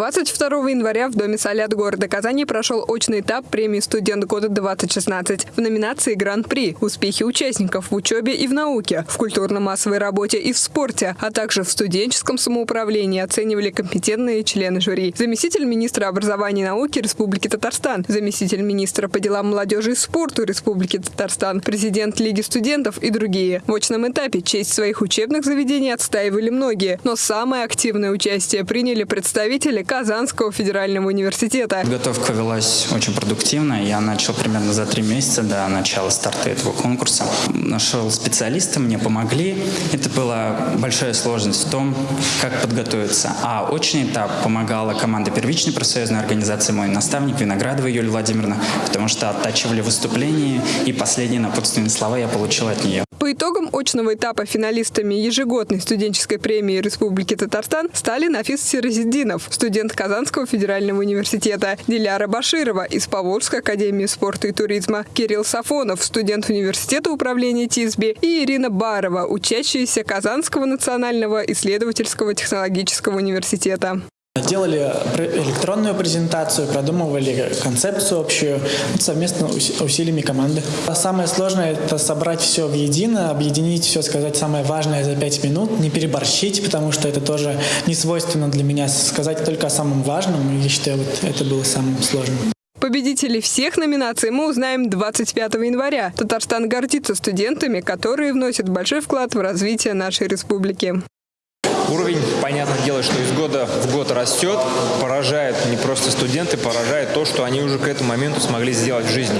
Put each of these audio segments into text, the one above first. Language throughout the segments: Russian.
22 января в Доме Солят города Казани прошел очный этап премии «Студент года-2016» в номинации «Гран-при. Успехи участников в учебе и в науке, в культурно-массовой работе и в спорте, а также в студенческом самоуправлении» оценивали компетентные члены жюри. Заместитель министра образования и науки Республики Татарстан, заместитель министра по делам молодежи и спорту Республики Татарстан, президент Лиги студентов и другие. В очном этапе честь своих учебных заведений отстаивали многие, но самое активное участие приняли представители Казанского федерального университета. Подготовка велась очень продуктивно. Я начал примерно за три месяца до начала старта этого конкурса. Нашел специалисты, мне помогли. Это была большая сложность в том, как подготовиться. А очень этап помогала команда первичной профсоюзной организации, мой наставник Виноградова Юлия Владимировна, потому что оттачивали выступления, и последние напутственные слова я получил от нее. По итогам очного этапа финалистами ежегодной студенческой премии Республики Татарстан стали Нафис Сиразиддинов, студент Казанского федерального университета, Диляра Баширова из Поволжской академии спорта и туризма, Кирилл Сафонов, студент университета управления ТИСБИ и Ирина Барова, учащаяся Казанского национального исследовательского технологического университета. Делали электронную презентацию, продумывали концепцию общую совместно усилиями команды. Самое сложное – это собрать все в едино, объединить все, сказать самое важное за пять минут, не переборщить, потому что это тоже не свойственно для меня, сказать только о самом важном. Я считаю, вот это было самым сложным. Победителей всех номинаций мы узнаем 25 января. Татарстан гордится студентами, которые вносят большой вклад в развитие нашей республики. Уровень, понятное дело, что из года в год растет, поражает не просто студенты, поражает то, что они уже к этому моменту смогли сделать в жизни.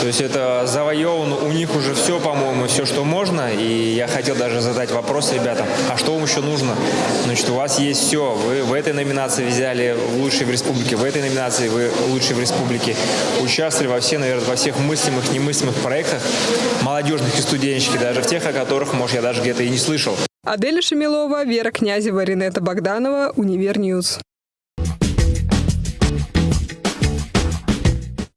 То есть это завоевано, у них уже все, по-моему, все, что можно, и я хотел даже задать вопрос ребятам, а что вам еще нужно? Значит, у вас есть все, вы в этой номинации взяли лучшие в республике, в этой номинации вы лучшие в республике, участвовали во всех, наверное, во всех мыслимых, немыслимых проектах, молодежных и студенческих, даже в тех, о которых, может, я даже где-то и не слышал. Аделя Шамилова, Вера Князева, Ренета Богданова, Univer News.